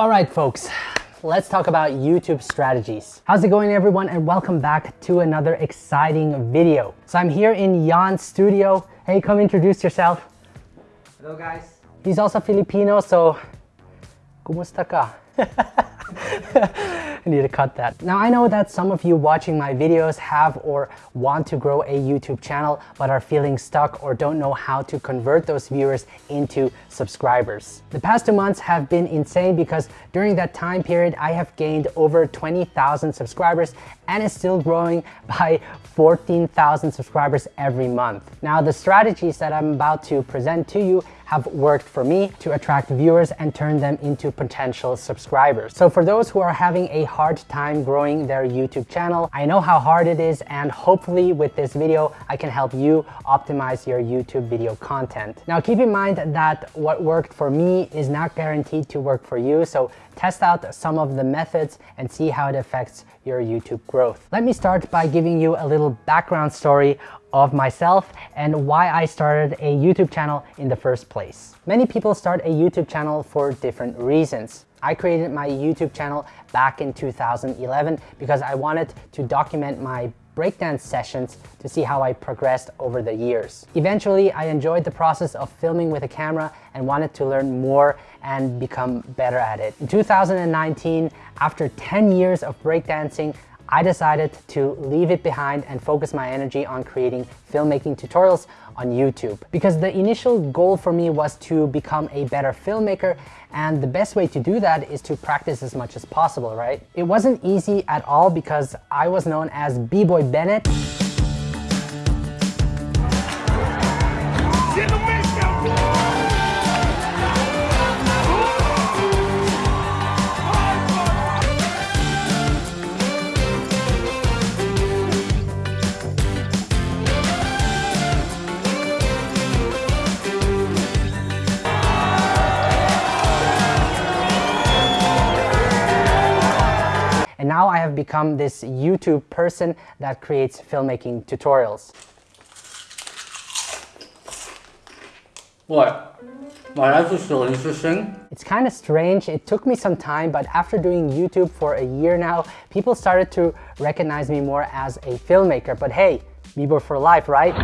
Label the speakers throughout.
Speaker 1: All right, folks, let's talk about YouTube strategies. How's it going everyone and welcome back to another exciting video. So I'm here in Jan's studio. Hey, come introduce yourself.
Speaker 2: Hello guys.
Speaker 1: He's also Filipino, so kumusta ka? I need to cut that. Now I know that some of you watching my videos have or want to grow a YouTube channel but are feeling stuck or don't know how to convert those viewers into subscribers. The past two months have been insane because during that time period I have gained over 20,000 subscribers and is still growing by 14,000 subscribers every month. Now the strategies that I'm about to present to you have worked for me to attract viewers and turn them into potential subscribers. So for those who are having a hard time growing their YouTube channel, I know how hard it is and hopefully with this video, I can help you optimize your YouTube video content. Now keep in mind that what worked for me is not guaranteed to work for you. So test out some of the methods and see how it affects your YouTube growth. Let me start by giving you a little background story of myself and why I started a YouTube channel in the first place. Many people start a YouTube channel for different reasons. I created my YouTube channel back in 2011 because I wanted to document my breakdance sessions to see how I progressed over the years. Eventually, I enjoyed the process of filming with a camera and wanted to learn more and become better at it. In 2019, after 10 years of breakdancing, I decided to leave it behind and focus my energy on creating filmmaking tutorials on YouTube. Because the initial goal for me was to become a better filmmaker and the best way to do that is to practice as much as possible, right? It wasn't easy at all because I was known as B-Boy Bennett. Become this YouTube person that creates filmmaking tutorials.
Speaker 2: What? My life is still interesting.
Speaker 1: It's kind of strange. It took me some time, but after doing YouTube for a year now, people started to recognize me more as a filmmaker. But hey, B-Boy for life, right?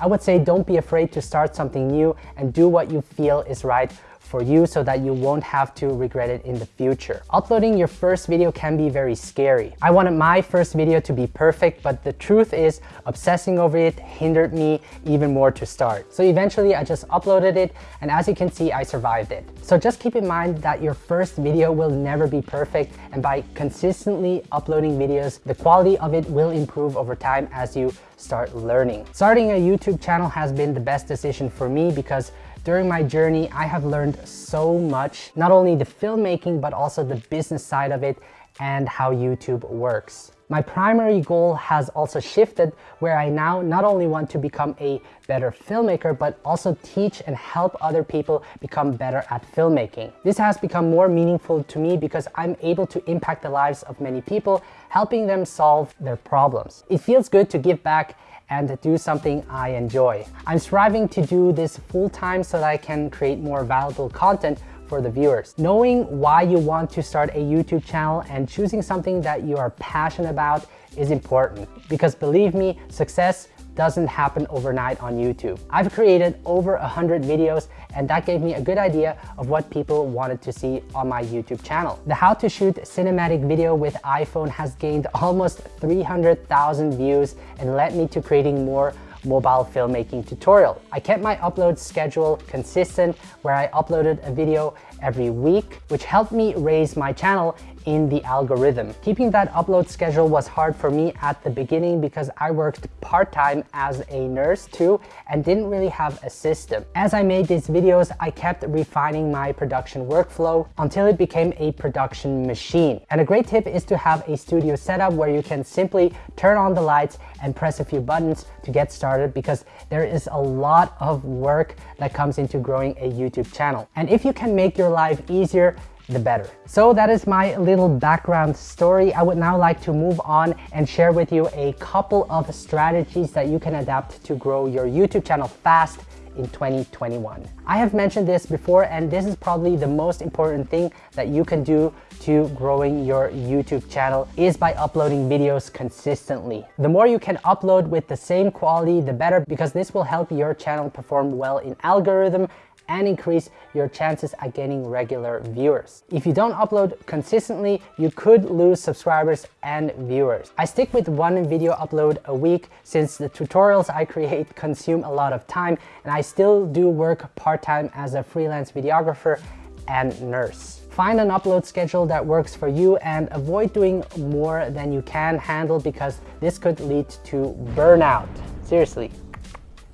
Speaker 1: I would say don't be afraid to start something new and do what you feel is right for you so that you won't have to regret it in the future. Uploading your first video can be very scary. I wanted my first video to be perfect, but the truth is obsessing over it hindered me even more to start. So eventually I just uploaded it and as you can see, I survived it. So just keep in mind that your first video will never be perfect and by consistently uploading videos, the quality of it will improve over time as you start learning. Starting a YouTube channel has been the best decision for me because during my journey, I have learned so much, not only the filmmaking, but also the business side of it and how YouTube works. My primary goal has also shifted where I now not only want to become a better filmmaker, but also teach and help other people become better at filmmaking. This has become more meaningful to me because I'm able to impact the lives of many people, helping them solve their problems. It feels good to give back and do something I enjoy. I'm striving to do this full time so that I can create more valuable content for the viewers. Knowing why you want to start a YouTube channel and choosing something that you are passionate about is important because believe me, success doesn't happen overnight on YouTube. I've created over 100 videos and that gave me a good idea of what people wanted to see on my YouTube channel. The how to shoot cinematic video with iPhone has gained almost 300,000 views and led me to creating more mobile filmmaking tutorial. I kept my upload schedule consistent where I uploaded a video every week, which helped me raise my channel in the algorithm. Keeping that upload schedule was hard for me at the beginning because I worked part-time as a nurse too and didn't really have a system. As I made these videos, I kept refining my production workflow until it became a production machine. And a great tip is to have a studio setup where you can simply turn on the lights and press a few buttons to get started because there is a lot of work that comes into growing a YouTube channel. And if you can make your life easier, the better. So that is my little background story. I would now like to move on and share with you a couple of strategies that you can adapt to grow your YouTube channel fast in 2021. I have mentioned this before and this is probably the most important thing that you can do to growing your YouTube channel is by uploading videos consistently. The more you can upload with the same quality, the better because this will help your channel perform well in algorithm and increase your chances at getting regular viewers. If you don't upload consistently, you could lose subscribers and viewers. I stick with one video upload a week since the tutorials I create consume a lot of time and I still do work part-time as a freelance videographer and nurse. Find an upload schedule that works for you and avoid doing more than you can handle because this could lead to burnout. Seriously,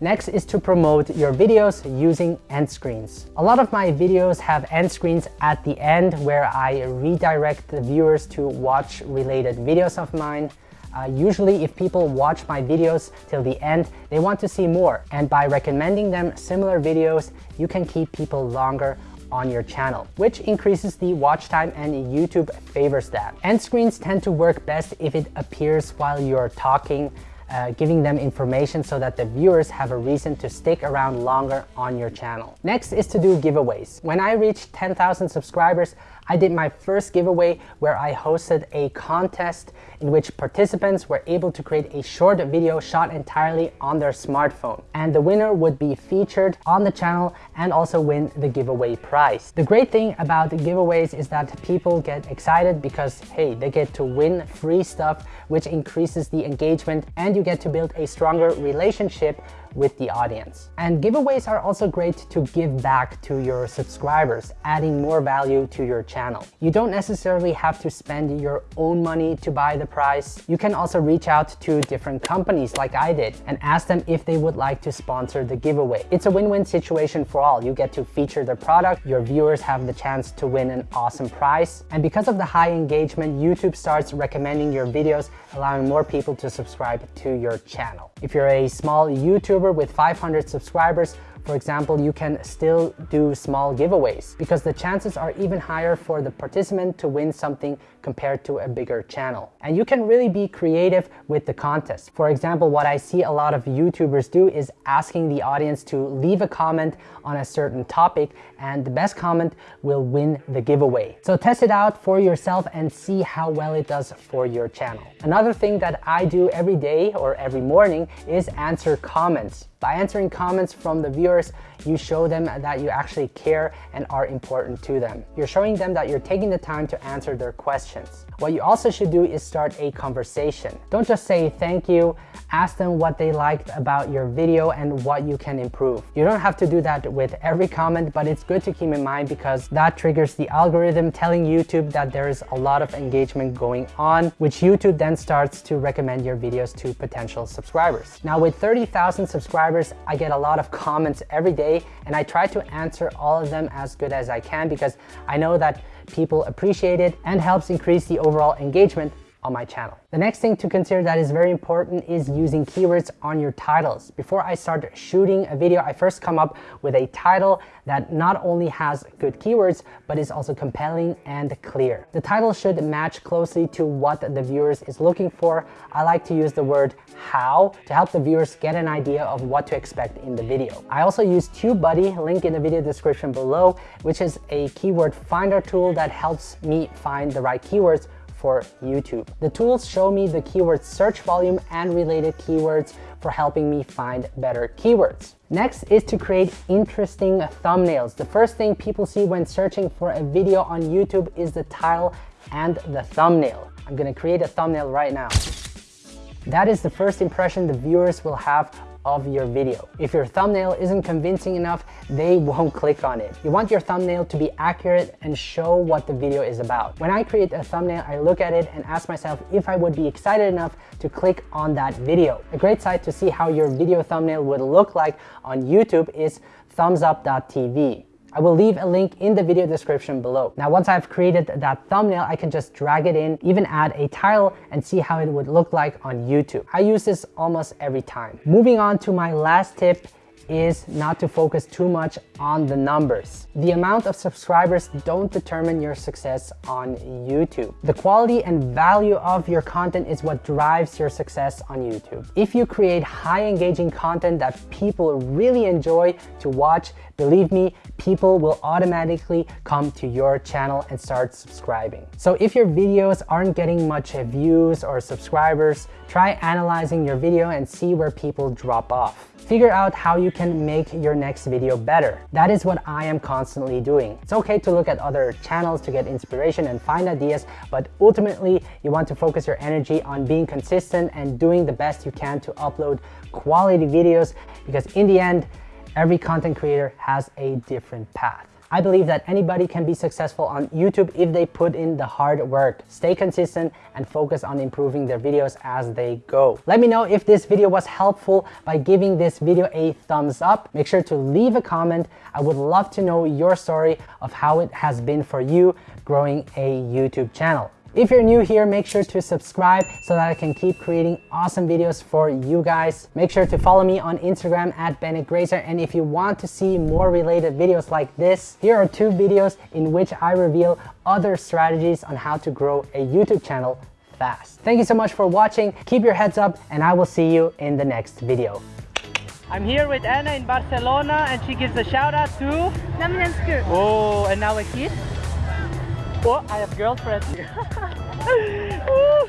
Speaker 1: Next is to promote your videos using end screens. A lot of my videos have end screens at the end where I redirect the viewers to watch related videos of mine. Uh, usually if people watch my videos till the end, they want to see more. And by recommending them similar videos, you can keep people longer on your channel, which increases the watch time and YouTube favors that. End screens tend to work best if it appears while you're talking uh, giving them information so that the viewers have a reason to stick around longer on your channel. Next is to do giveaways. When I reached 10,000 subscribers, I did my first giveaway where I hosted a contest in which participants were able to create a short video shot entirely on their smartphone. And the winner would be featured on the channel and also win the giveaway prize. The great thing about giveaways is that people get excited because, hey, they get to win free stuff, which increases the engagement and you get to build a stronger relationship with the audience. And giveaways are also great to give back to your subscribers, adding more value to your channel. You don't necessarily have to spend your own money to buy the prize. You can also reach out to different companies like I did and ask them if they would like to sponsor the giveaway. It's a win-win situation for all. You get to feature the product, your viewers have the chance to win an awesome prize. And because of the high engagement, YouTube starts recommending your videos, allowing more people to subscribe to your channel. If you're a small YouTuber with 500 subscribers, for example, you can still do small giveaways because the chances are even higher for the participant to win something compared to a bigger channel. And you can really be creative with the contest. For example, what I see a lot of YouTubers do is asking the audience to leave a comment on a certain topic and the best comment will win the giveaway. So test it out for yourself and see how well it does for your channel. Another thing that I do every day or every morning is answer comments. By answering comments from the viewers, you show them that you actually care and are important to them. You're showing them that you're taking the time to answer their questions. What you also should do is start a conversation. Don't just say thank you, ask them what they liked about your video and what you can improve. You don't have to do that with every comment, but it's good to keep in mind because that triggers the algorithm telling YouTube that there is a lot of engagement going on, which YouTube then starts to recommend your videos to potential subscribers. Now with 30,000 subscribers, I get a lot of comments every day and I try to answer all of them as good as I can because I know that people appreciate it and helps increase the overall engagement on my channel. The next thing to consider that is very important is using keywords on your titles. Before I start shooting a video, I first come up with a title that not only has good keywords, but is also compelling and clear. The title should match closely to what the viewers is looking for. I like to use the word how to help the viewers get an idea of what to expect in the video. I also use TubeBuddy, link in the video description below, which is a keyword finder tool that helps me find the right keywords for YouTube. The tools show me the keyword search volume and related keywords for helping me find better keywords. Next is to create interesting thumbnails. The first thing people see when searching for a video on YouTube is the title and the thumbnail. I'm gonna create a thumbnail right now. That is the first impression the viewers will have of your video. If your thumbnail isn't convincing enough, they won't click on it. You want your thumbnail to be accurate and show what the video is about. When I create a thumbnail, I look at it and ask myself if I would be excited enough to click on that video. A great site to see how your video thumbnail would look like on YouTube is thumbsup.tv. I will leave a link in the video description below. Now, once I've created that thumbnail, I can just drag it in, even add a title and see how it would look like on YouTube. I use this almost every time. Moving on to my last tip is not to focus too much on the numbers. The amount of subscribers don't determine your success on YouTube. The quality and value of your content is what drives your success on YouTube. If you create high engaging content that people really enjoy to watch, believe me, people will automatically come to your channel and start subscribing. So if your videos aren't getting much views or subscribers, try analyzing your video and see where people drop off. Figure out how you can make your next video better. That is what I am constantly doing. It's okay to look at other channels to get inspiration and find ideas, but ultimately you want to focus your energy on being consistent and doing the best you can to upload quality videos because in the end, every content creator has a different path. I believe that anybody can be successful on YouTube if they put in the hard work, stay consistent, and focus on improving their videos as they go. Let me know if this video was helpful by giving this video a thumbs up. Make sure to leave a comment. I would love to know your story of how it has been for you growing a YouTube channel. If you're new here, make sure to subscribe so that I can keep creating awesome videos for you guys. Make sure to follow me on Instagram at Bennett Grazer. And if you want to see more related videos like this, here are two videos in which I reveal other strategies on how to grow a YouTube channel fast. Thank you so much for watching. Keep your heads up and I will see you in the next video.
Speaker 3: I'm here with Anna in Barcelona and she gives a shout out to
Speaker 4: Namensku.
Speaker 3: Oh and now a kiss Oh I have girlfriend